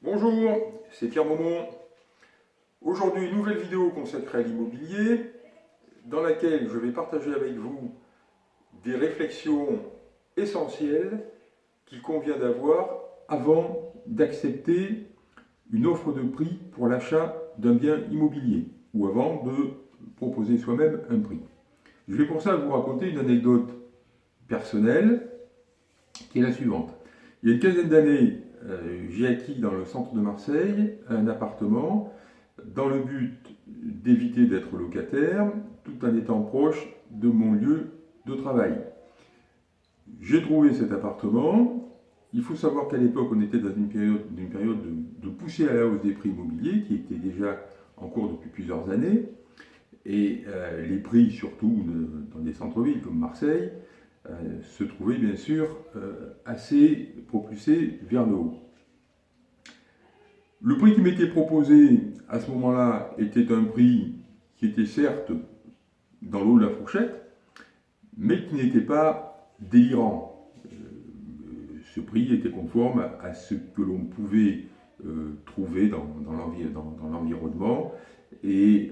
Bonjour, c'est Pierre Maumont. Aujourd'hui, une nouvelle vidéo consacrée à l'immobilier dans laquelle je vais partager avec vous des réflexions essentielles qu'il convient d'avoir avant d'accepter une offre de prix pour l'achat d'un bien immobilier ou avant de proposer soi-même un prix. Je vais pour ça vous raconter une anecdote personnelle qui est la suivante. Il y a une quinzaine d'années, j'ai acquis dans le centre de Marseille un appartement dans le but d'éviter d'être locataire tout en étant proche de mon lieu de travail. J'ai trouvé cet appartement. Il faut savoir qu'à l'époque, on était dans une période, de, poussée à la hausse des prix immobiliers qui était déjà en cours depuis plusieurs années. Et euh, les prix, surtout dans des centres-villes comme Marseille, euh, se trouvaient bien sûr euh, assez propulsés vers le haut. Le prix qui m'était proposé à ce moment-là était un prix qui était certes dans l'eau de la fourchette, mais qui n'était pas délirant. ce prix était conforme à, ce que l'on pouvait trouver dans l'environnement et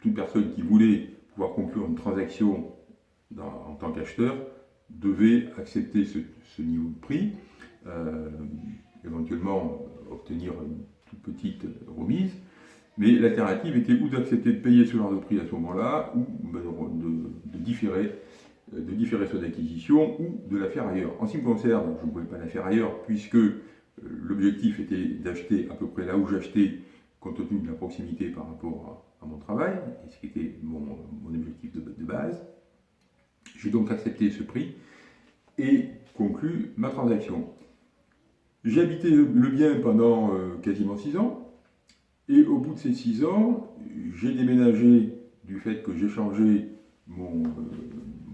toute personne qui voulait pouvoir conclure une transaction en tant qu'acheteur devait accepter ce, niveau de prix, euh, éventuellement obtenir une toute petite remise, mais l'alternative était ou d'accepter de payer ce genre de prix à ce moment-là, ou de, différer, de différer son acquisition, ou de la faire ailleurs. En ce qui me concerne, je ne pouvais pas la faire ailleurs, puisque euh, l'objectif était d'acheter à peu près là où j'achetais, compte tenu de la proximité par rapport mon travail, et ce qui était mon, objectif de base. J'ai donc accepté ce prix et conclu ma transaction. J'ai habité le bien pendant euh, quasiment 6 ans et au bout de ces 6 ans, j'ai déménagé du fait que j'ai changé euh, mon,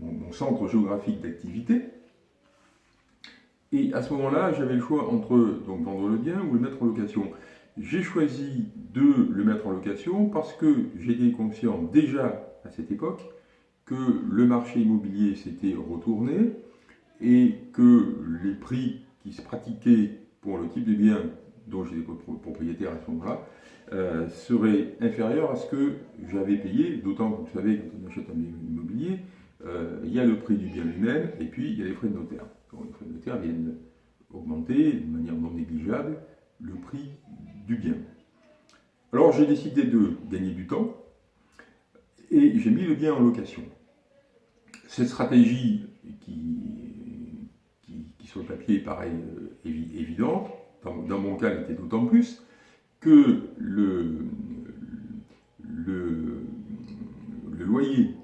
mon, centre géographique d'activité. Et à ce moment-là, j'avais le choix entre donc, vendre le bien ou le mettre en location. J'ai choisi de le mettre en location parce que j'étais conscient déjà à cette époque que le marché immobilier s'était retourné et que les prix qui se pratiquaient pour le type de bien dont j'étais propriétaire à ce moment-là euh, seraient inférieurs à ce que j'avais payé, d'autant que vous savez, quand on achète un bien immobilier, euh, il y a le prix du bien lui-même et puis il y a les frais de notaire. les frais de notaire viennent augmenter de manière non négligeable le prix bien. Alors j'ai décidé de gagner du temps et j'ai mis le bien en location cette stratégie qui, qui, sur le papier paraît euh, évidente, dans, mon cas était d'autant plus, que le, loyer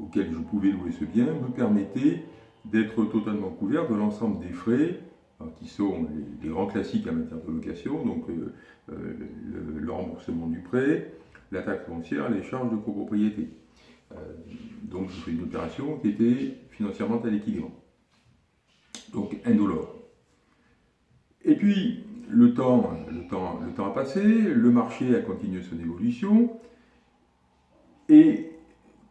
auquel je pouvais louer ce bien me permettait d'être totalement couvert de l'ensemble des frais qui sont les, grands classiques en matière de location, donc euh, euh, le, remboursement du prêt, la taxe foncière, les charges de copropriété. Euh, donc je fais une opération qui était financièrement à l'équilibre. Donc indolore. Et puis le temps, le, temps, le temps a passé, le marché a continué son évolution, et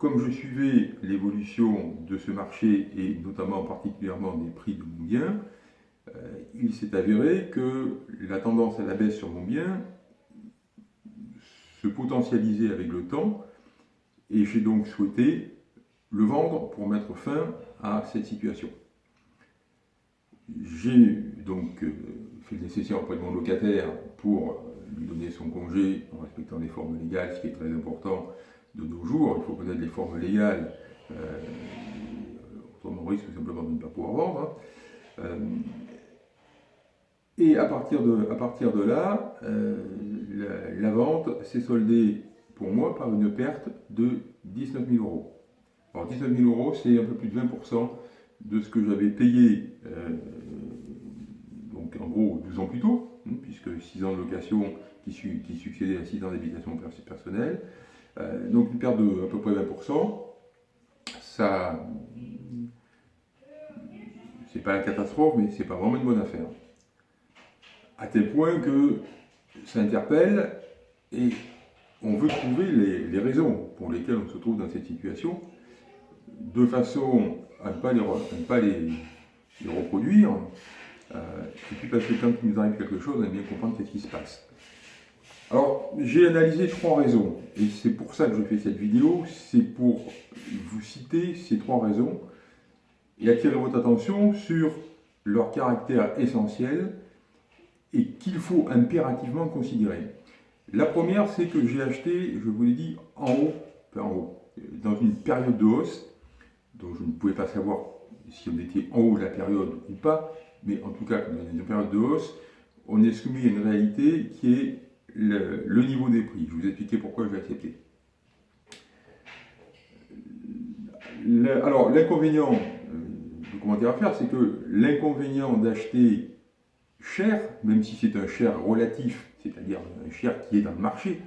comme je suivais l'évolution de ce marché, et notamment particulièrement des prix de mon bien, il s'est avéré que la tendance à la baisse sur mon bien se potentialisait avec le temps, et j'ai donc souhaité le vendre pour mettre fin à cette situation. J'ai donc euh, fait le nécessaire auprès de mon locataire pour euh, lui donner son congé en respectant les formes légales, ce qui est très important de nos jours. Il faut connaître les formes légales, euh, autrement on risque simplement de ne pas pouvoir vendre. Hein. Et à partir de, là, la, la, vente s'est soldée pour moi par une perte de 19 000 euros. Alors 19 000 euros, c'est un peu plus de 20% de ce que j'avais payé, euh, donc en gros 12 ans plus tôt, hein, puisque 6 ans de location qui, qui succédaient à 6 ans d'habitation personnelle. Euh, donc une perte de à peu près 20%. Ça, c'est pas la catastrophe, mais c'est pas vraiment une bonne affaire. À tel point que ça interpelle et on veut trouver les, raisons pour lesquelles on se trouve dans cette situation, de façon à ne pas les, reproduire, euh, Et puis parce que quand il nous arrive quelque chose, on aime bien comprendre qu'est-ce qui se passe. Alors, j'ai analysé trois raisons, et c'est pour ça que je fais cette vidéo, c'est pour vous citer ces trois raisons et attirer votre attention sur leur caractère essentiel et qu'il faut impérativement considérer. La première, c'est que j'ai acheté, je vous l'ai dit, en haut, en haut, dans une période de hausse, dont je ne pouvais pas savoir si on était en haut de la période ou pas, mais en tout cas, dans une période de hausse, on est soumis à une réalité qui est le, niveau des prix. Je vous expliquer pourquoi je accepté. alors, l'inconvénient, le commentaire à faire, c'est que l'inconvénient d'acheter cher, même si c'est un cher relatif, c'est-à-dire un cher qui est dans le marché,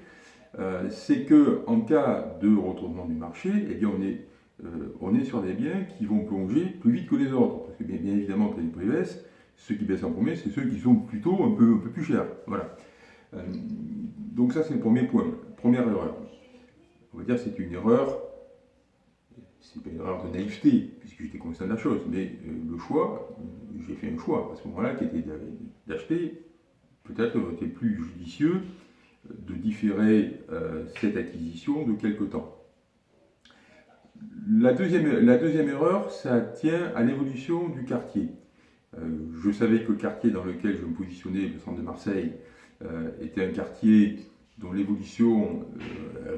euh, c'est que en cas de retournement du marché, eh bien on est, euh, on est sur des biens qui vont plonger plus vite que les autres. Parce que bien, évidemment, quand les prix baissent, ceux qui baissent en premier, c'est ceux qui sont plutôt un peu, un peu plus chers. Voilà. Euh, donc ça, c'est le premier point, première erreur. On va dire que c'est une erreur, c'est pas une erreur de naïveté, puisque j'étais conscient de la chose, mais le choix, j'ai fait un choix à ce moment-là qui était d'acheter, peut-être était plus judicieux de différer euh, cette acquisition de quelque temps. La deuxième, la deuxième erreur, ça tient à l'évolution du quartier. Euh, je savais que le quartier dans lequel je me positionnais, le centre de Marseille, euh, était un quartier dont l'évolution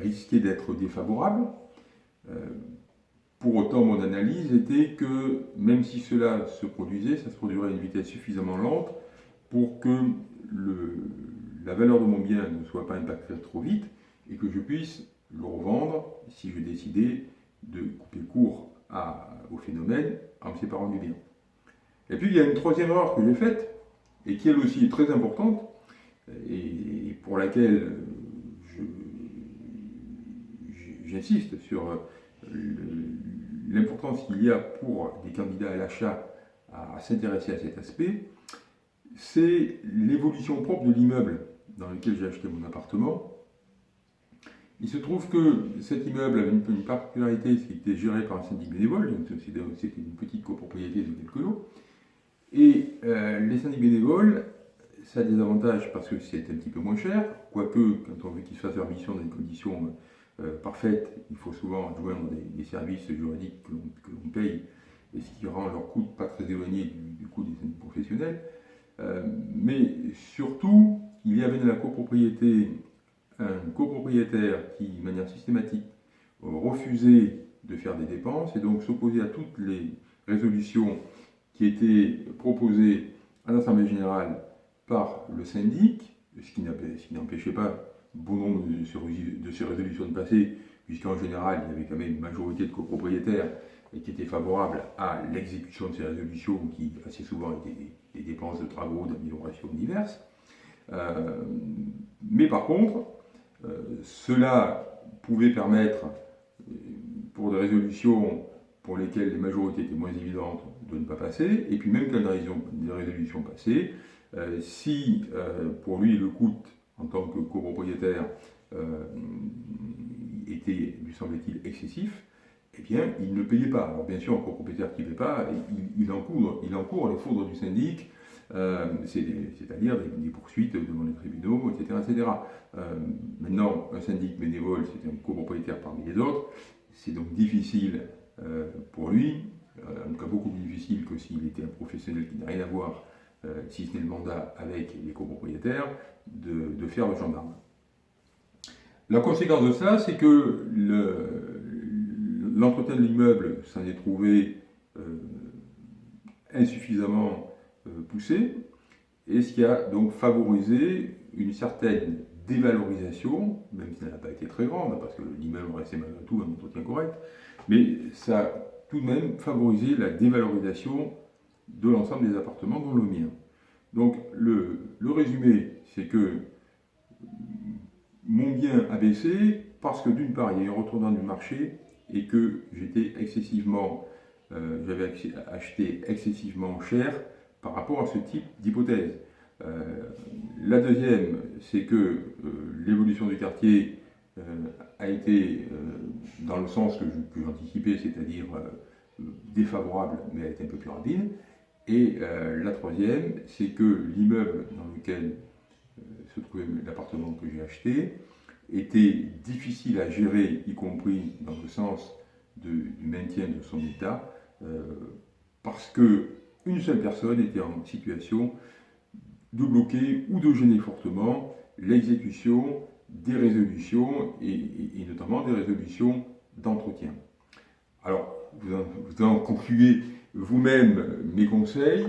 risquait d'être défavorable. Pour autant, mon analyse était que même si cela se produisait, ça se produirait à une vitesse suffisamment lente pour que la valeur de mon bien ne soit pas impactée trop vite et que je puisse le revendre si je décidais de couper court au phénomène en me séparant du bien. Et puis il y a une troisième erreur que j'ai faite et qui elle aussi est très importante et pour laquelle j'insiste sur l'importance qu'il y a pour des candidats à l'achat à s'intéresser à cet aspect, c'est l'évolution propre de l'immeuble dans lequel j'ai acheté mon appartement. Il se trouve que cet immeuble avait une, particularité, c'est qu'il était géré par un syndic bénévole, donc c'était une petite copropriété de quelques lots. Et euh, les syndics bénévoles, ça a des avantages parce que c'est un petit peu moins cher, quoique quand on veut qu'ils fassent leur mission dans des conditions euh, parfaites, il faut souvent joindre des, services juridiques que l'on paye, et ce qui rend leur coût pas très éloigné du, coût des syndics professionnels. Euh, mais surtout, il y avait dans la copropriété un copropriétaire qui, de manière systématique, refusait de faire des dépenses et donc s'opposait à toutes les résolutions qui étaient proposées à l'Assemblée Générale par le syndic, ce qui n'empêchait pas bon nombre de ces résolutions de passer, puisqu'en général, il y avait quand même une majorité de copropriétaires qui étaient favorables à l'exécution de ces résolutions, qui assez souvent étaient des, dépenses de travaux, d'amélioration diverses. Euh, mais par contre, euh, cela pouvait permettre, euh, pour des résolutions pour lesquelles les majorités étaient moins évidentes, de ne pas passer, et puis même quand des résolutions passaient, si pour lui le coût en tant que copropriétaire était, lui semblait-il, excessif, eh bien, il ne payait pas. Alors bien sûr, un copropriétaire qui ne paye pas, il, il, encourt, il encourt les foudres du syndic, euh, c'est-à-dire des, poursuites devant les tribunaux, etc. etc. Euh, maintenant, un syndic bénévole, c'est un copropriétaire parmi les autres, c'est donc difficile euh, pour lui, en tout cas beaucoup plus difficile que s'il était un professionnel qui n'a rien à voir, si ce n'est le mandat avec les copropriétaires, de, faire le gendarme. La conséquence de ça, c'est que l'entretien de l'immeuble s'en est trouvé insuffisamment euh, poussé, et ce qui a donc favorisé une certaine dévalorisation, même si elle n'a pas été très grande, parce que l'immeuble restait malgré tout un entretien correct, mais ça a tout de même favorisé la dévalorisation de l'ensemble des appartements, dont le mien. Donc le, résumé, c'est que mon bien a baissé parce que d'une part, il y a eu un retournement du marché et que j'étais excessivement, euh, j'avais acheté excessivement cher par rapport à ce type d'hypothèse. Euh, la deuxième, c'est que euh, l'évolution du quartier a été dans le sens que j'anticipais, c'est-à-dire défavorable, mais a été un peu plus rapide. Et la troisième, c'est que l'immeuble dans lequel se trouvait l'appartement que j'ai acheté était difficile à gérer, y compris dans le sens du maintien de son état, parce que une seule personne était en situation de bloquer ou de gêner fortement l'exécution des résolutions et, notamment des résolutions d'entretien. Alors, vous en, vous concluez vous-même mes conseils.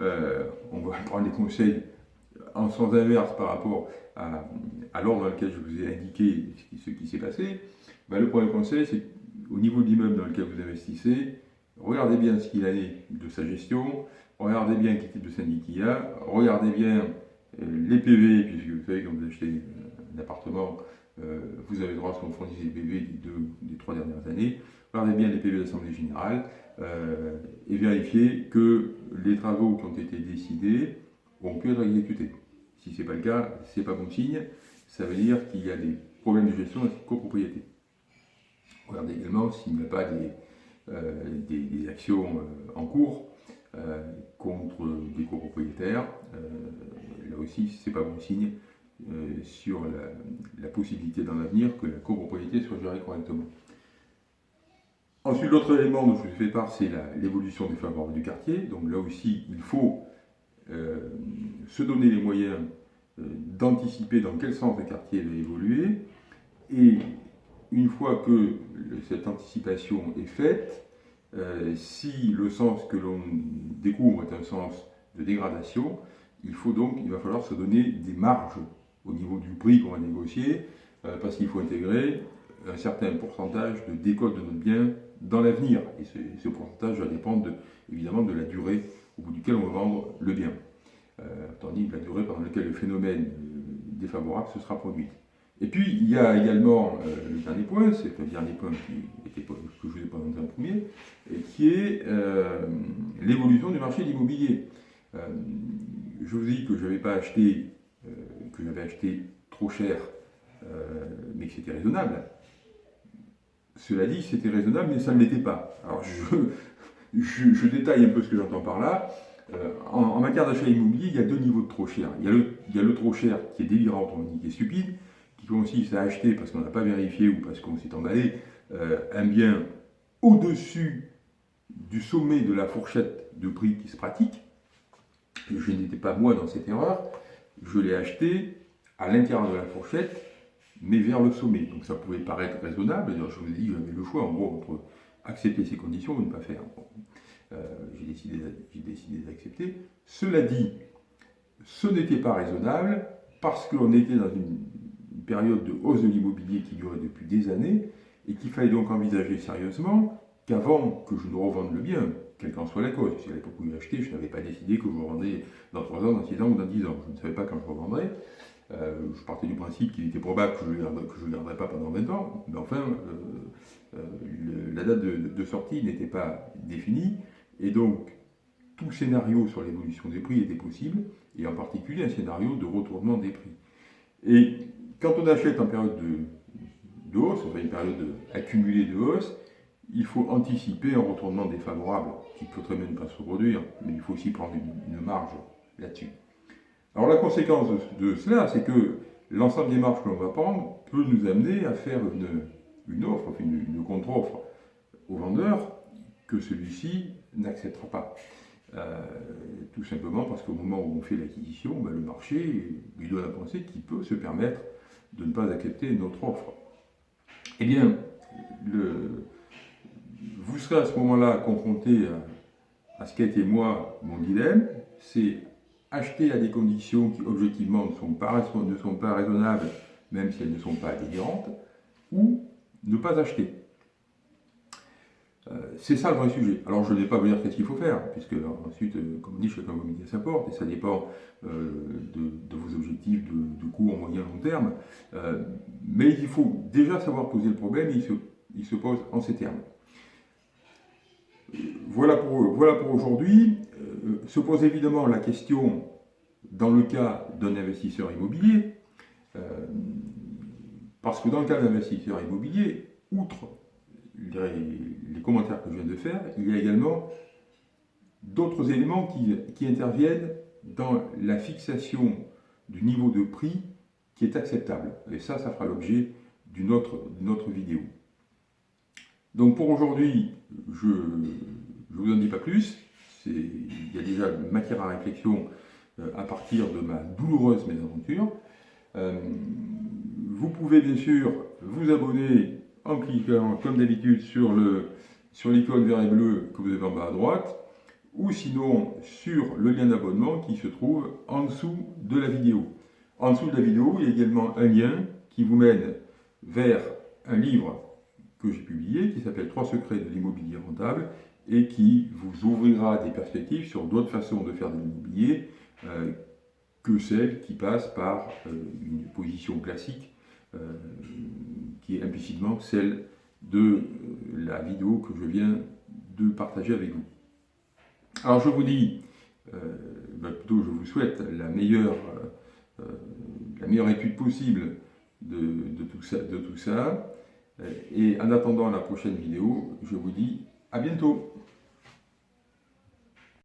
Euh, on va prendre les conseils en sens inverse par rapport à, l'ordre dans lequel je vous ai indiqué ce qui, s'est passé. Ben, le premier conseil, c'est au niveau de l'immeuble dans lequel vous investissez, regardez bien ce qu'il a de sa gestion, regardez bien quel type de syndic il y a, regardez bien euh, les PV, puisque vous savez quand vous achetez un appartement, euh, vous avez droit à ce qu'on fournisse les PV des, deux, des trois dernières années. Regardez bien les PV de l'Assemblée Générale euh, et vérifiez que les travaux qui ont été décidés ont pu être exécutés. Si ce n'est pas le cas, ce n'est pas bon signe. Ça veut dire qu'il y a des problèmes de gestion de copropriété. Regardez également s'il n'y a pas des, des actions en cours euh, contre des copropriétaires. Euh, là aussi, ce n'est pas bon signe euh, sur la, possibilité dans l'avenir que la copropriété soit gérée correctement. Ensuite, l'autre élément dont je vous fais part, c'est l'évolution des favorables du quartier. Donc là aussi, il faut se donner les moyens d'anticiper dans quel sens le quartier va évoluer. Et une fois que cette anticipation est faite, euh, si le sens que l'on découvre est un sens de dégradation, il faut donc, il va falloir se donner des marges au niveau du prix qu'on va négocier, euh, parce qu'il faut intégrer un certain pourcentage de décote de notre bien dans l'avenir. Et ce, pourcentage va dépendre évidemment de la durée au bout duquel on va vendre le bien, euh, tandis que la durée pendant laquelle le phénomène défavorable se sera produit. Et puis, il y a également euh, le dernier point, c'est le dernier point qui était, que je vous ai présenté en premier, et qui est euh, l'évolution du marché de l'immobilier. Euh, je vous ai dit que je n'avais pas acheté, que j'avais acheté trop cher, mais que c'était raisonnable. Cela dit, c'était raisonnable, mais ça ne l'était pas. Alors, je, détaille un peu ce que j'entends par là. en, matière d'achat immobilier, il y a deux niveaux de trop cher. Il y a le, trop cher qui est délirant, qui est stupide, consiste à acheter parce qu'on n'a pas vérifié ou parce qu'on s'est emballé euh, un bien au-dessus du sommet de la fourchette de prix qui se pratique. Je n'étais pas moi dans cette erreur, je l'ai acheté à l'intérieur de la fourchette, mais vers le sommet. Donc ça pouvait paraître raisonnable, je vous ai dit j'avais le choix en gros entre accepter ces conditions ou ne pas faire. Euh, j'ai décidé, d'accepter. Cela dit, ce n'était pas raisonnable parce qu'on était dans une période de hausse de l'immobilier qui durait depuis des années et qu'il fallait donc envisager sérieusement qu'avant que je ne revende le bien, quelle qu'en soit la cause, si à l'époque où j'ai acheté, je n'avais pas décidé que je revendrais dans 3 ans, dans 6 ans ou dans 10 ans, je ne savais pas quand je revendrais, euh, je partais du principe qu'il était probable que je ne le garderais pas pendant 20 ans, mais enfin, euh, euh, la date de, sortie n'était pas définie, et donc tout scénario sur l'évolution des prix était possible, et en particulier un scénario de retournement des prix. Et quand on achète en période de, hausse, enfin une période accumulée de hausse, il faut anticiper un retournement défavorable qui peut très bien ne pas se produire, mais il faut aussi prendre une, marge là-dessus. Alors la conséquence de, cela, c'est que l'ensemble des marges que l'on va prendre peut nous amener à faire une, offre, une, une contre-offre au vendeur que celui-ci n'acceptera pas. Euh, tout simplement parce qu'au moment où on fait l'acquisition, ben, le marché lui donne à penser qu'il peut se permettre de ne pas accepter notre offre. Eh bien, vous serez à ce moment-là confronté à, ce ce été moi mon dilemme, c'est acheter à des conditions qui objectivement ne sont pas, ne sont pas raisonnables, même si elles ne sont pas délirantes, ou ne pas acheter. Euh, c'est ça le vrai sujet. Alors je ne vais pas vous dire qu'est-ce qu'il faut faire, puisque ensuite, euh, comme dit, chacun midi à sa porte, et ça dépend euh, de, vos objectifs de, de court, moyen, long terme. mais il faut déjà savoir poser le problème, il se, il se pose en ces termes. Voilà pour, voilà pour aujourd'hui. Se pose évidemment la question, dans le cas d'un investisseur immobilier, parce que dans le cas d'un investisseur immobilier, outre les, commentaires que je viens de faire, il y a également d'autres éléments qui, interviennent dans la fixation du niveau de prix qui est acceptable. Et ça, ça fera l'objet d'une autre vidéo. Donc pour aujourd'hui, je ne vous en dis pas plus. Il y a déjà matière à réflexion euh, à partir de ma douloureuse mésaventure. Euh, vous pouvez bien sûr vous abonner en cliquant comme d'habitude sur l'icône vert et bleu que vous avez en bas à droite ou sinon sur le lien d'abonnement qui se trouve en dessous de la vidéo. En dessous de la vidéo, il y a également un lien qui vous mène vers un livre que j'ai publié qui s'appelle « Trois secrets de l'immobilier rentable » et qui vous ouvrira des perspectives sur d'autres façons de faire de l'immobilier euh, que celles qui passent par euh, une position classique euh, qui est implicitement celle de la vidéo que je viens de partager avec vous. Alors je vous dis, ben, plutôt je vous souhaite la meilleure, la meilleure étude possible de, tout ça, de tout ça. Et en attendant la prochaine vidéo, je vous dis à bientôt